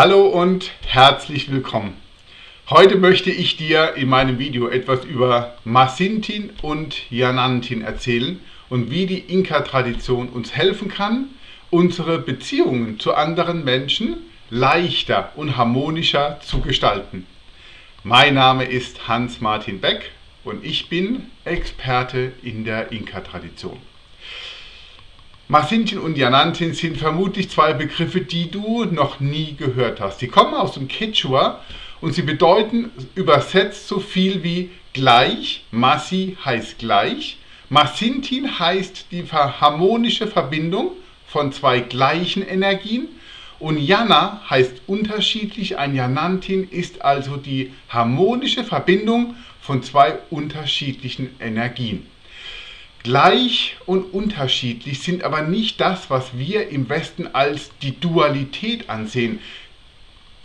Hallo und herzlich willkommen. Heute möchte ich dir in meinem Video etwas über Masintin und Yanantin erzählen und wie die Inka-Tradition uns helfen kann, unsere Beziehungen zu anderen Menschen leichter und harmonischer zu gestalten. Mein Name ist Hans-Martin Beck und ich bin Experte in der Inka-Tradition. Masintin und Yanantin sind vermutlich zwei Begriffe, die du noch nie gehört hast. Sie kommen aus dem Quechua und sie bedeuten übersetzt so viel wie gleich. Masi heißt gleich. Masintin heißt die harmonische Verbindung von zwei gleichen Energien. Und Yana heißt unterschiedlich. Ein Yanantin ist also die harmonische Verbindung von zwei unterschiedlichen Energien. Gleich und unterschiedlich sind aber nicht das, was wir im Westen als die Dualität ansehen.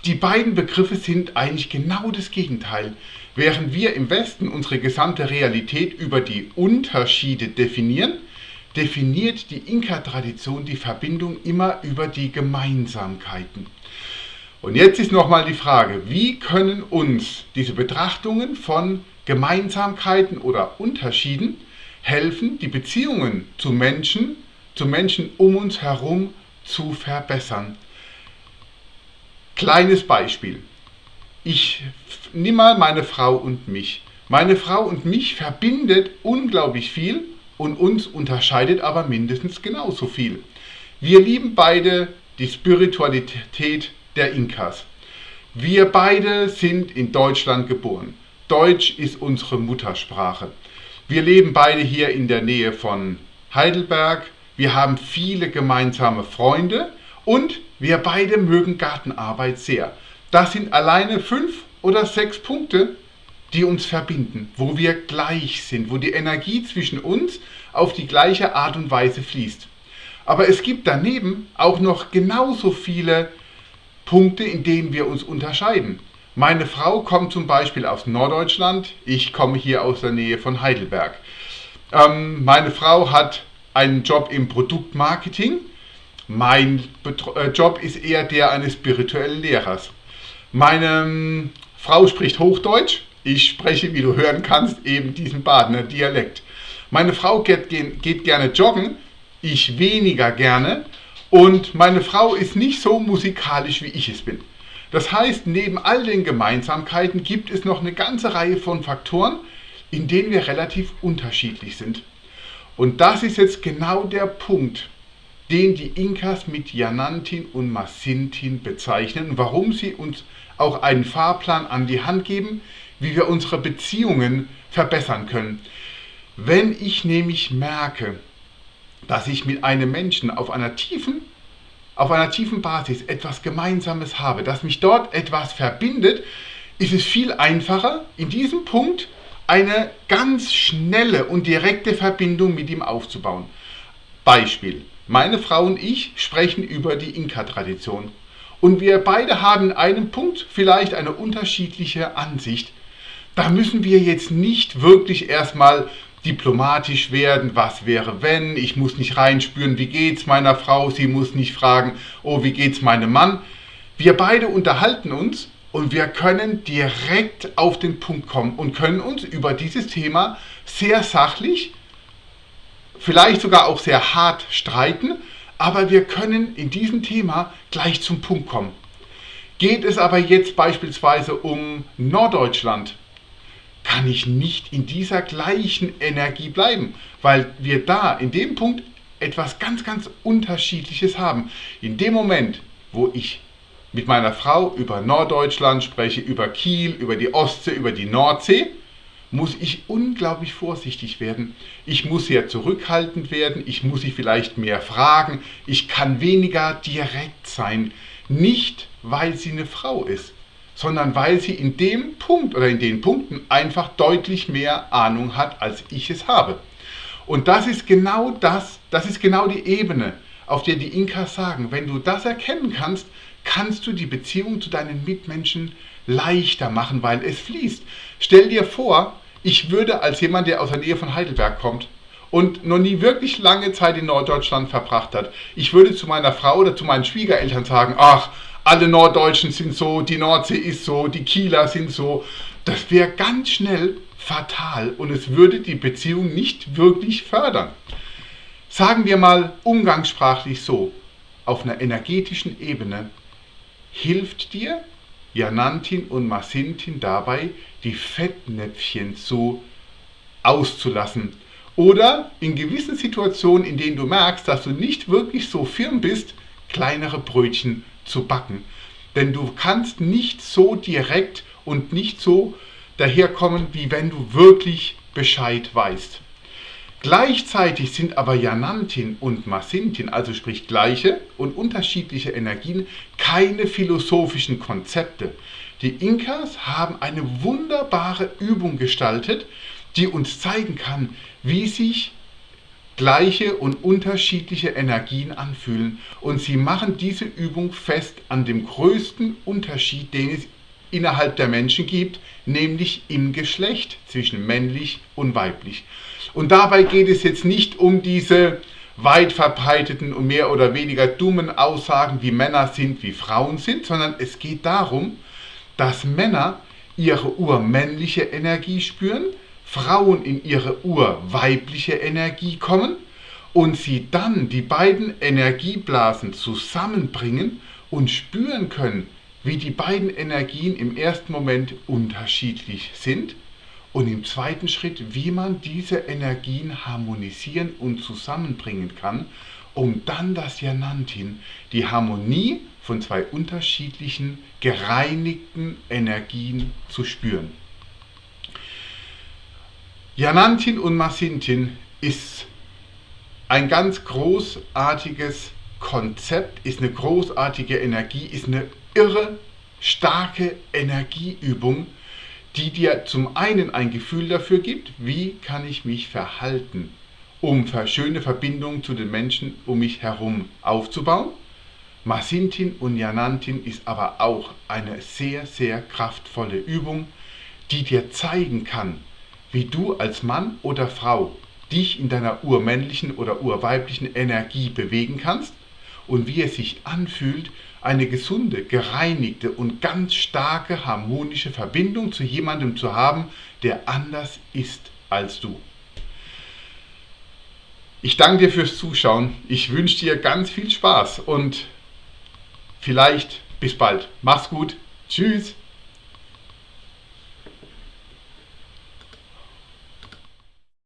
Die beiden Begriffe sind eigentlich genau das Gegenteil. Während wir im Westen unsere gesamte Realität über die Unterschiede definieren, definiert die Inka-Tradition die Verbindung immer über die Gemeinsamkeiten. Und jetzt ist nochmal die Frage, wie können uns diese Betrachtungen von Gemeinsamkeiten oder Unterschieden helfen, die Beziehungen zu Menschen, zu Menschen um uns herum zu verbessern. Kleines Beispiel. Ich nehme mal meine Frau und mich. Meine Frau und mich verbindet unglaublich viel und uns unterscheidet aber mindestens genauso viel. Wir lieben beide die Spiritualität der Inkas. Wir beide sind in Deutschland geboren. Deutsch ist unsere Muttersprache. Wir leben beide hier in der Nähe von Heidelberg. Wir haben viele gemeinsame Freunde und wir beide mögen Gartenarbeit sehr. Das sind alleine fünf oder sechs Punkte, die uns verbinden, wo wir gleich sind, wo die Energie zwischen uns auf die gleiche Art und Weise fließt. Aber es gibt daneben auch noch genauso viele Punkte, in denen wir uns unterscheiden. Meine Frau kommt zum Beispiel aus Norddeutschland, ich komme hier aus der Nähe von Heidelberg. Ähm, meine Frau hat einen Job im Produktmarketing. Mein Betro äh, Job ist eher der eines spirituellen Lehrers. Meine ähm, Frau spricht Hochdeutsch. Ich spreche, wie du hören kannst, eben diesen Badener Dialekt. Meine Frau geht, geht gerne joggen, ich weniger gerne. Und meine Frau ist nicht so musikalisch, wie ich es bin. Das heißt, neben all den Gemeinsamkeiten gibt es noch eine ganze Reihe von Faktoren, in denen wir relativ unterschiedlich sind. Und das ist jetzt genau der Punkt, den die Inkas mit Yanantin und Masintin bezeichnen warum sie uns auch einen Fahrplan an die Hand geben, wie wir unsere Beziehungen verbessern können. Wenn ich nämlich merke, dass ich mit einem Menschen auf einer tiefen auf einer tiefen Basis etwas Gemeinsames habe, dass mich dort etwas verbindet, ist es viel einfacher, in diesem Punkt eine ganz schnelle und direkte Verbindung mit ihm aufzubauen. Beispiel. Meine Frau und ich sprechen über die Inka-Tradition. Und wir beide haben in einem Punkt vielleicht eine unterschiedliche Ansicht. Da müssen wir jetzt nicht wirklich erstmal diplomatisch werden, was wäre wenn, ich muss nicht reinspüren, wie geht's meiner Frau, sie muss nicht fragen, oh, wie geht's meinem Mann. Wir beide unterhalten uns und wir können direkt auf den Punkt kommen und können uns über dieses Thema sehr sachlich, vielleicht sogar auch sehr hart streiten, aber wir können in diesem Thema gleich zum Punkt kommen. Geht es aber jetzt beispielsweise um Norddeutschland, kann ich nicht in dieser gleichen Energie bleiben, weil wir da in dem Punkt etwas ganz, ganz Unterschiedliches haben. In dem Moment, wo ich mit meiner Frau über Norddeutschland spreche, über Kiel, über die Ostsee, über die Nordsee, muss ich unglaublich vorsichtig werden. Ich muss sehr zurückhaltend werden, ich muss sie vielleicht mehr fragen, ich kann weniger direkt sein. Nicht, weil sie eine Frau ist, sondern weil sie in dem Punkt oder in den Punkten einfach deutlich mehr Ahnung hat, als ich es habe. Und das ist genau das, das ist genau die Ebene, auf der die Inkas sagen, wenn du das erkennen kannst, kannst du die Beziehung zu deinen Mitmenschen leichter machen, weil es fließt. Stell dir vor, ich würde als jemand, der aus der Nähe von Heidelberg kommt und noch nie wirklich lange Zeit in Norddeutschland verbracht hat, ich würde zu meiner Frau oder zu meinen Schwiegereltern sagen, ach, alle Norddeutschen sind so, die Nordsee ist so, die Kieler sind so. Das wäre ganz schnell fatal und es würde die Beziehung nicht wirklich fördern. Sagen wir mal umgangssprachlich so, auf einer energetischen Ebene hilft dir Janantin und Masintin dabei, die Fettnäpfchen zu auszulassen. Oder in gewissen Situationen, in denen du merkst, dass du nicht wirklich so firm bist, kleinere Brötchen zu backen. Denn du kannst nicht so direkt und nicht so daherkommen, wie wenn du wirklich Bescheid weißt. Gleichzeitig sind aber Janantin und Masintin, also sprich gleiche und unterschiedliche Energien, keine philosophischen Konzepte. Die Inkas haben eine wunderbare Übung gestaltet, die uns zeigen kann, wie sich gleiche und unterschiedliche Energien anfühlen. Und sie machen diese Übung fest an dem größten Unterschied, den es innerhalb der Menschen gibt, nämlich im Geschlecht zwischen männlich und weiblich. Und dabei geht es jetzt nicht um diese weit verbreiteten und mehr oder weniger dummen Aussagen, wie Männer sind, wie Frauen sind, sondern es geht darum, dass Männer ihre urmännliche Energie spüren, Frauen in ihre urweibliche Energie kommen und sie dann die beiden Energieblasen zusammenbringen und spüren können, wie die beiden Energien im ersten Moment unterschiedlich sind und im zweiten Schritt, wie man diese Energien harmonisieren und zusammenbringen kann, um dann das Janantin, die Harmonie von zwei unterschiedlichen gereinigten Energien zu spüren. Janantin und Masintin ist ein ganz großartiges Konzept, ist eine großartige Energie, ist eine irre starke Energieübung, die dir zum einen ein Gefühl dafür gibt, wie kann ich mich verhalten, um schöne Verbindungen zu den Menschen um mich herum aufzubauen. Masintin und Janantin ist aber auch eine sehr, sehr kraftvolle Übung, die dir zeigen kann, wie du als Mann oder Frau dich in deiner urmännlichen oder urweiblichen Energie bewegen kannst und wie es sich anfühlt, eine gesunde, gereinigte und ganz starke harmonische Verbindung zu jemandem zu haben, der anders ist als du. Ich danke dir fürs Zuschauen. Ich wünsche dir ganz viel Spaß und vielleicht bis bald. Mach's gut. Tschüss.